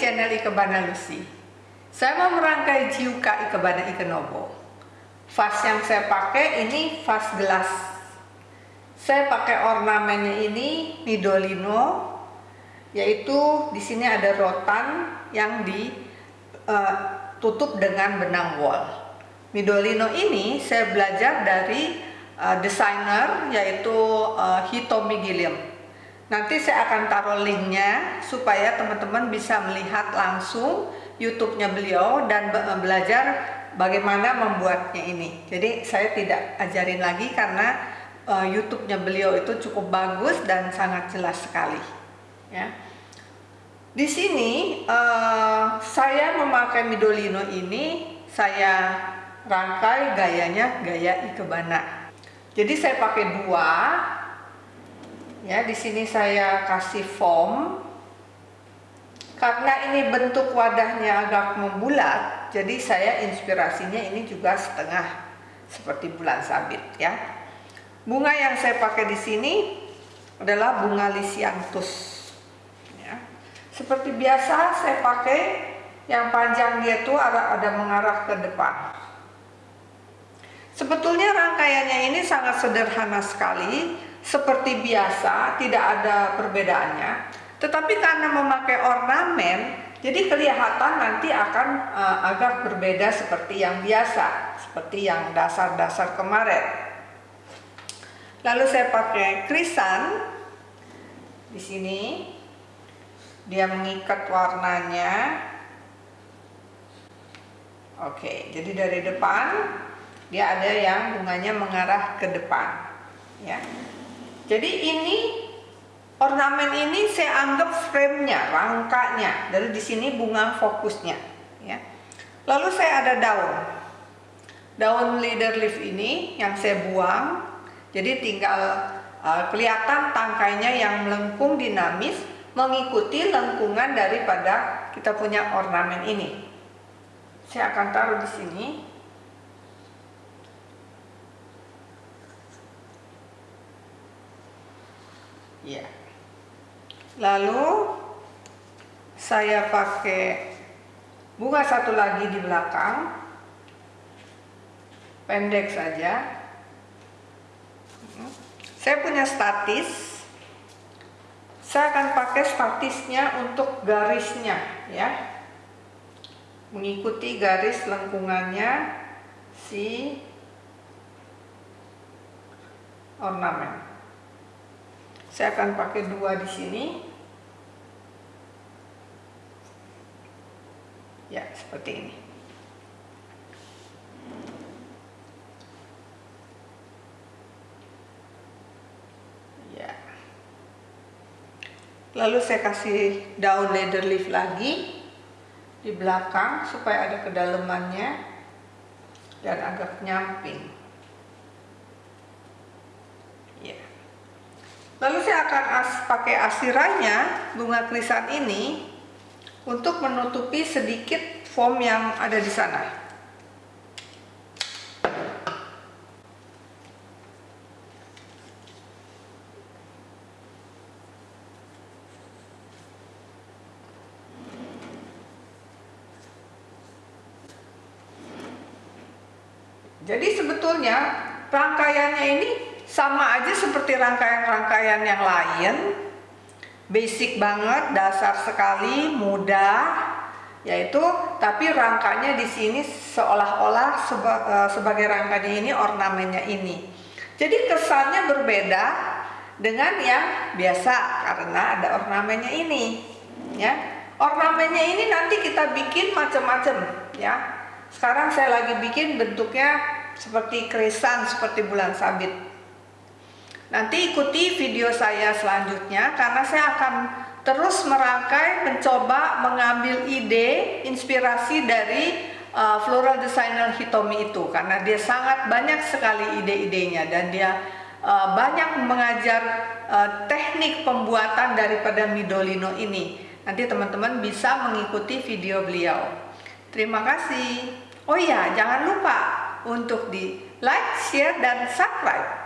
Ikebana Lucy. Saya mau merangkai Jiuka Ikebana Ikenobo. Vas yang saya pakai ini vas gelas. Saya pakai ornamennya ini Nidolino, yaitu di sini ada rotan yang ditutup dengan benang wol. Midolino ini saya belajar dari uh, desainer yaitu uh, Hitomi Gilliam Nanti saya akan taruh linknya supaya teman-teman bisa melihat langsung YouTube-nya beliau dan belajar bagaimana membuatnya ini. Jadi saya tidak ajarin lagi karena uh, YouTube-nya beliau itu cukup bagus dan sangat jelas sekali. Ya. Di sini uh, saya memakai Midolino ini saya rangkai gayanya gaya ikebana. Jadi saya pakai dua Ya, di sini saya kasih foam. Karena ini bentuk wadahnya agak membulat, jadi saya inspirasinya ini juga setengah seperti bulan sabit ya. Bunga yang saya pakai di sini adalah bunga lisianthus. Ya. Seperti biasa saya pakai yang panjang dia tuh ada mengarah ke depan. Sebetulnya rangkaiannya ini sangat sederhana sekali, seperti biasa, tidak ada perbedaannya. Tetapi karena memakai ornamen, jadi kelihatan nanti akan uh, agak berbeda seperti yang biasa, seperti yang dasar-dasar kemarin. Lalu saya pakai krisan di sini. Dia mengikat warnanya. Oke, jadi dari depan dia ada yang bunganya mengarah ke depan, ya. Jadi ini ornamen ini saya anggap frame-nya, rangkanya. Dari di sini bunga fokusnya, ya. Lalu saya ada daun. Daun leader leaf ini yang saya buang. Jadi tinggal uh, kelihatan tangkainya yang melengkung dinamis mengikuti lengkungan daripada kita punya ornamen ini. Saya akan taruh di sini. Ya. Lalu saya pakai bunga satu lagi di belakang. Pendek saja. Saya punya statis. Saya akan pakai statisnya untuk garisnya ya. Mengikuti garis lengkungannya si ornamen. Saya akan pakai dua di sini. Ya, seperti ini. Ya. Lalu saya kasih daun leather leaf lagi di belakang supaya ada kedalamannya dan agak nyamping. Lalu saya akan as, pakai asirannya bunga krisan ini untuk menutupi sedikit foam yang ada di sana. Jadi sebetulnya rangkaiannya ini sama aja seperti rangkaian-rangkaian yang lain. Basic banget dasar sekali mudah. Yaitu tapi rangkanya di sini seolah-olah seba, uh, sebagai rangkanya ini ornamennya ini. Jadi kesannya berbeda dengan yang biasa karena ada ornamennya ini ya. Ornamennya ini nanti kita bikin macam-macam ya. Sekarang saya lagi bikin bentuknya seperti krisan seperti bulan sabit Nanti ikuti video saya selanjutnya karena saya akan terus merangkai, mencoba mengambil ide, inspirasi dari uh, floral designer Hitomi itu karena dia sangat banyak sekali ide-idenya dan dia uh, banyak mengajar uh, teknik pembuatan daripada Midolino ini. Nanti teman-teman bisa mengikuti video beliau. Terima kasih. Oh iya, jangan lupa untuk di like, share, dan subscribe.